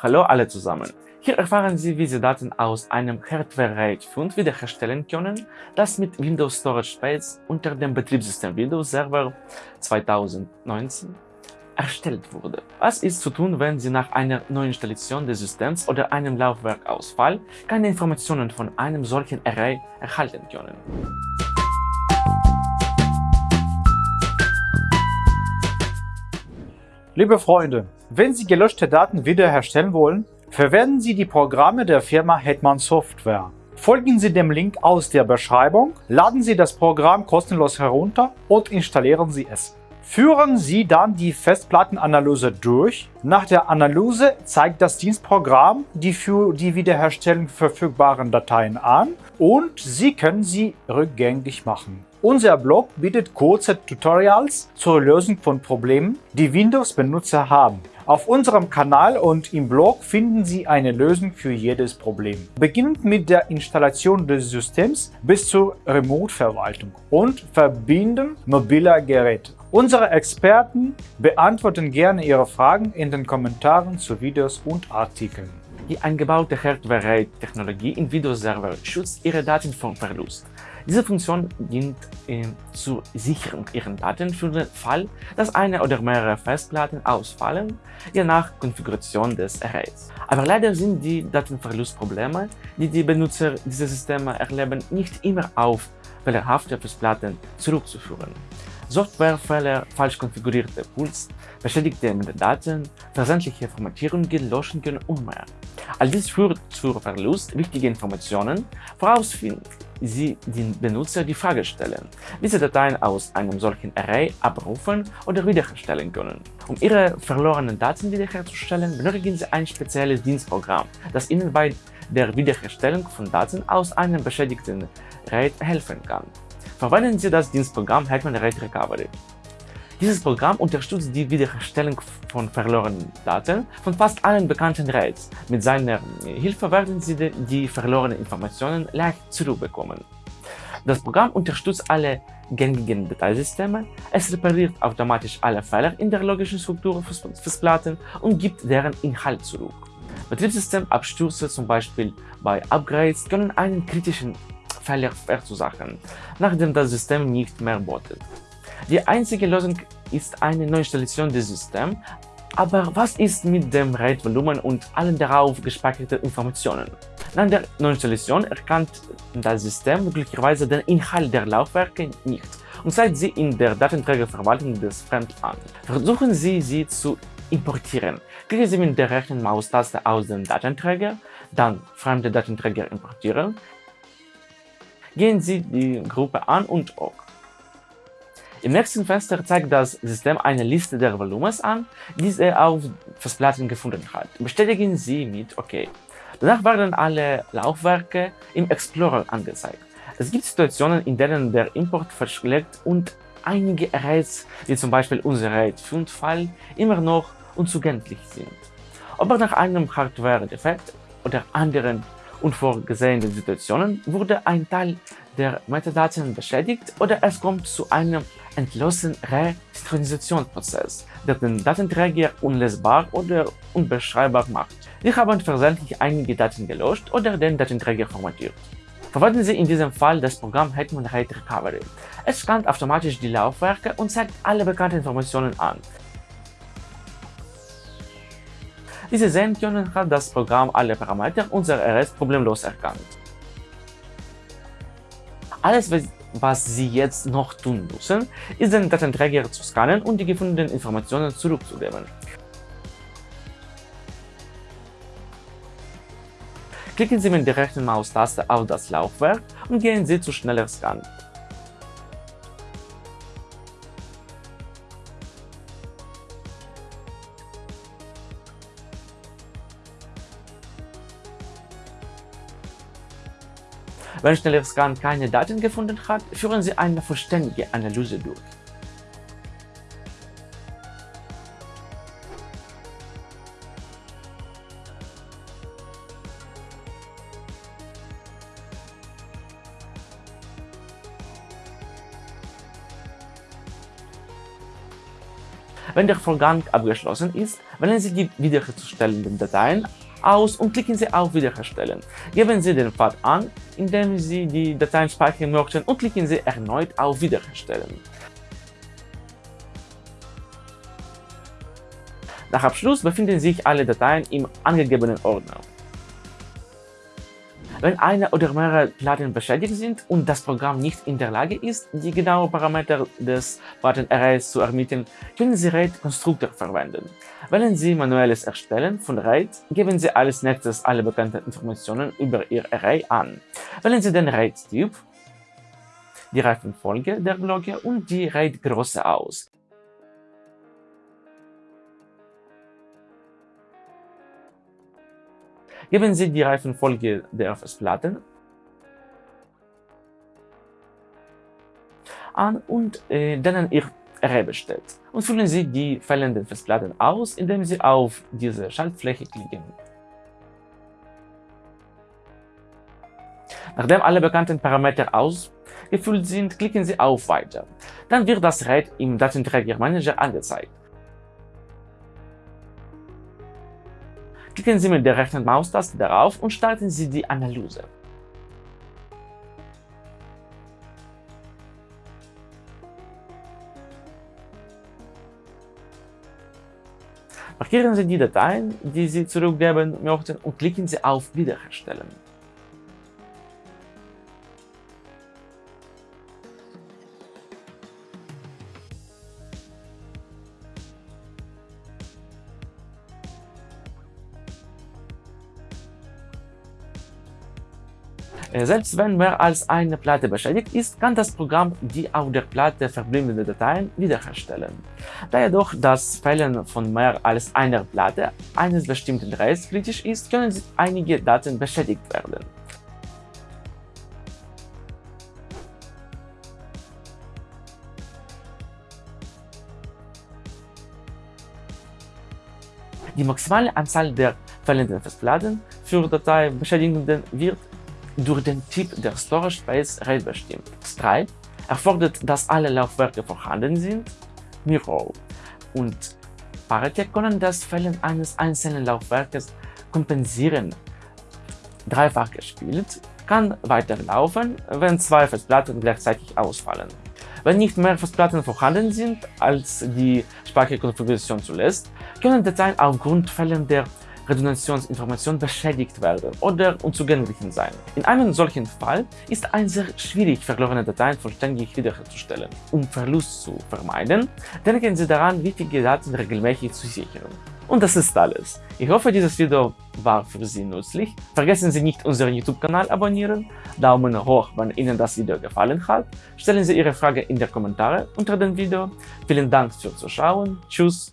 Hallo alle zusammen! Hier erfahren Sie, wie Sie Daten aus einem Hardware RAID 5 wiederherstellen können, das mit Windows Storage Space unter dem Betriebssystem Windows Server 2019 erstellt wurde. Was ist zu tun, wenn Sie nach einer Neuinstallation des Systems oder einem Laufwerkausfall keine Informationen von einem solchen Array erhalten können? Liebe Freunde, wenn Sie gelöschte Daten wiederherstellen wollen, verwenden Sie die Programme der Firma Hetman Software. Folgen Sie dem Link aus der Beschreibung, laden Sie das Programm kostenlos herunter und installieren Sie es. Führen Sie dann die Festplattenanalyse durch. Nach der Analyse zeigt das Dienstprogramm die für die Wiederherstellung verfügbaren Dateien an und Sie können sie rückgängig machen. Unser Blog bietet kurze Tutorials zur Lösung von Problemen, die Windows-Benutzer haben. Auf unserem Kanal und im Blog finden Sie eine Lösung für jedes Problem. Beginnend mit der Installation des Systems bis zur Remote-Verwaltung und Verbinden mobiler Geräte. Unsere Experten beantworten gerne Ihre Fragen in den Kommentaren zu Videos und Artikeln. Die eingebaute Hardware-RAID-Technologie in Windows Server schützt Ihre Daten vor Verlust. Diese Funktion dient äh, zur Sicherung Ihrer Daten für den Fall, dass eine oder mehrere Festplatten ausfallen, je nach Konfiguration des Arrays. Aber leider sind die Datenverlustprobleme, die die Benutzer dieser Systeme erleben, nicht immer auf fehlerhafte Festplatten zurückzuführen. Softwarefehler, falsch konfigurierte Pools, beschädigte Daten, versendliche Formatierungen, Löschungen und mehr. All dies führt zu Verlust wichtiger Informationen, woraus Sie den Benutzer die Frage stellen, wie Sie Dateien aus einem solchen Array abrufen oder wiederherstellen können. Um Ihre verlorenen Daten wiederherzustellen, benötigen Sie ein spezielles Dienstprogramm, das Ihnen bei der Wiederherstellung von Daten aus einem beschädigten RAID helfen kann. Verwenden Sie das Dienstprogramm Hetman RAID Recovery. Dieses Programm unterstützt die Wiederherstellung von verlorenen Daten von fast allen bekannten RAIDs. Mit seiner Hilfe werden Sie die verlorenen Informationen leicht zurückbekommen. Das Programm unterstützt alle gängigen Dateisysteme, es repariert automatisch alle Fehler in der logischen Struktur von Festplatten und gibt deren Inhalt zurück. Betriebssystemabstürze, zum Beispiel bei Upgrades, können einen kritischen Fehler verursachen, nachdem das System nicht mehr bootet. Die einzige Lösung ist eine Neuinstallation des Systems, aber was ist mit dem RAID-Volumen und allen darauf gespeicherten Informationen? Nach der Neuinstallation erkannt das System möglicherweise den Inhalt der Laufwerke nicht und zeigt sie in der Datenträgerverwaltung des Fremd an. Versuchen Sie, sie zu importieren. Klicken Sie mit der rechten Maustaste aus dem Datenträger, dann fremde Datenträger importieren. Gehen Sie die Gruppe an und OK. Im nächsten Fenster zeigt das System eine Liste der Volumens an, die es auf Festplatten gefunden hat. Bestätigen Sie mit OK. Danach werden alle Laufwerke im Explorer angezeigt. Es gibt Situationen, in denen der Import verschlägt und einige Arrays, wie zum Beispiel unser RAID 5-File, immer noch unzugänglich sind. Ob nach einem Hardware-Defekt oder anderen unvorgesehenen Situationen wurde ein Teil der Metadaten beschädigt oder es kommt zu einem entschlossenen Resynchronisationsprozess, der den Datenträger unlesbar oder unbeschreibbar macht. Wir haben versehentlich einige Daten gelöscht oder den Datenträger formatiert. Verwenden Sie in diesem Fall das Programm Hetman RAID Recovery. Es scannt automatisch die Laufwerke und zeigt alle bekannten Informationen an. Wie Sie sehen können, hat das Programm alle Parameter unserer RS problemlos erkannt. Alles, was Sie jetzt noch tun müssen, ist den Datenträger zu scannen und die gefundenen Informationen zurückzugeben. Klicken Sie mit der rechten Maustaste auf das Laufwerk und gehen Sie zu schneller Scan. Wenn schneller Scan keine Daten gefunden hat, führen Sie eine vollständige Analyse durch. Wenn der Vorgang abgeschlossen ist, wählen Sie die wiederherzustellenden Dateien aus und klicken Sie auf Wiederherstellen. Geben Sie den Pfad an, indem Sie die Dateien speichern möchten und klicken Sie erneut auf Wiederherstellen. Nach Abschluss befinden sich alle Dateien im angegebenen Ordner. Wenn eine oder mehrere Platten beschädigt sind und das Programm nicht in der Lage ist, die genauen Parameter des Plattenarrays zu ermitteln, können Sie RAID Konstruktor verwenden. Wählen Sie Manuelles Erstellen von RAID, geben Sie als nächstes alle bekannten Informationen über Ihr Array an. Wählen Sie den RAID-Typ, die Reifenfolge der Glocke und die RAID-Größe aus. Geben Sie die Reifenfolge der Festplatten an und äh, denen Ihr Array besteht und füllen Sie die fehlenden Festplatten aus, indem Sie auf diese Schaltfläche klicken. Nachdem alle bekannten Parameter ausgefüllt sind, klicken Sie auf Weiter. Dann wird das RAID im Datenträgermanager angezeigt. Klicken Sie mit der rechten Maustaste darauf und starten Sie die Analyse. Markieren Sie die Dateien, die Sie zurückgeben möchten und klicken Sie auf Wiederherstellen. Selbst wenn mehr als eine Platte beschädigt ist, kann das Programm die auf der Platte verbliebenen Dateien wiederherstellen. Da jedoch das Fehlen von mehr als einer Platte eines bestimmten Arrays kritisch ist, können einige Daten beschädigt werden. Die maximale Anzahl der fehlenden Festplatten für Dateibeschädigungen wird durch den Typ der Storage Space RAID bestimmt. Stripe erfordert, dass alle Laufwerke vorhanden sind, Miro und Paratec können das Fehlen eines einzelnen Laufwerkes kompensieren. Dreifach gespielt kann weiterlaufen, wenn zwei Festplatten gleichzeitig ausfallen. Wenn nicht mehr Festplatten vorhanden sind, als die Speicherkonfiguration zulässt, können Dateien aufgrund fehlender Redundanzinformation beschädigt werden oder unzugänglich sein. In einem solchen Fall ist es sehr schwierig, verlorene Dateien vollständig wiederherzustellen. Um Verlust zu vermeiden, denken Sie daran, wichtige Daten regelmäßig zu sichern. Und das ist alles. Ich hoffe, dieses Video war für Sie nützlich. Vergessen Sie nicht, unseren YouTube-Kanal abonnieren, Daumen hoch, wenn Ihnen das Video gefallen hat, stellen Sie Ihre Frage in die Kommentare unter dem Video. Vielen Dank fürs Zuschauen, tschüss